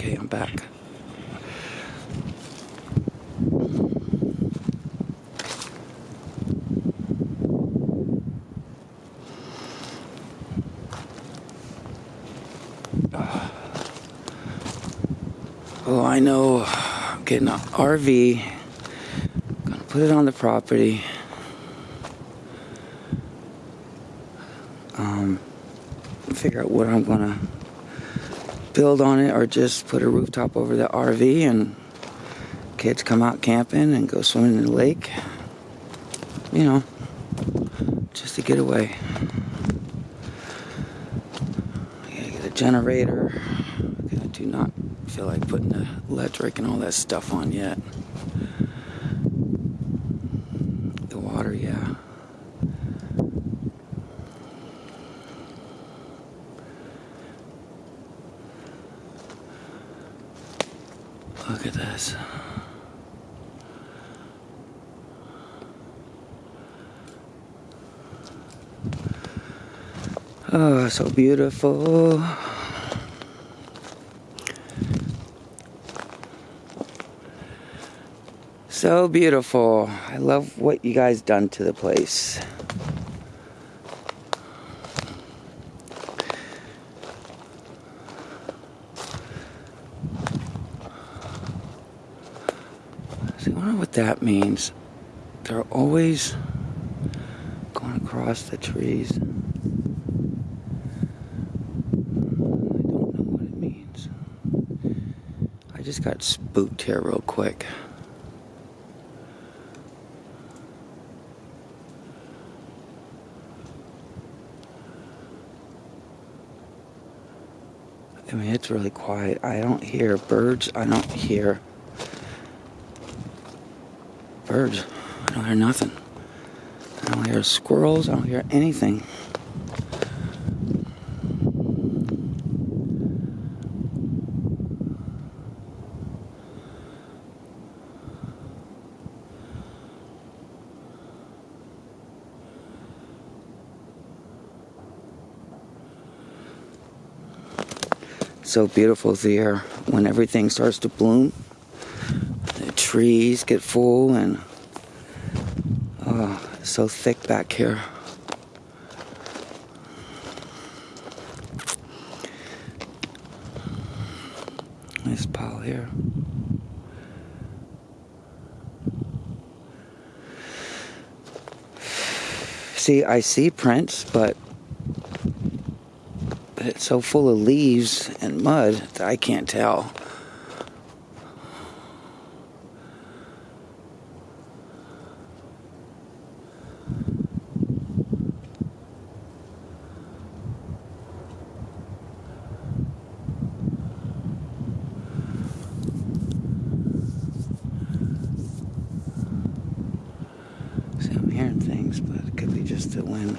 Okay, I'm back. Oh, I know. I'm getting an RV. I'm Gonna put it on the property. Um, figure out what I'm gonna build on it or just put a rooftop over the RV and kids come out camping and go swimming in the lake. You know, just a getaway. I gotta get a generator. I do not feel like putting the electric and all that stuff on yet. The water, yeah. Look at this. Oh, so beautiful. So beautiful. I love what you guys done to the place. See, I wonder what that means. They're always going across the trees. I don't know what it means. I just got spooked here real quick. I mean, it's really quiet. I don't hear birds. I don't hear birds. I don't hear nothing. I don't hear squirrels. I don't hear anything. so beautiful there when everything starts to bloom. Trees get full and oh, so thick back here. Nice pile here. See, I see prints, but it's so full of leaves and mud that I can't tell. See, I'm hearing things, but it could be just the wind.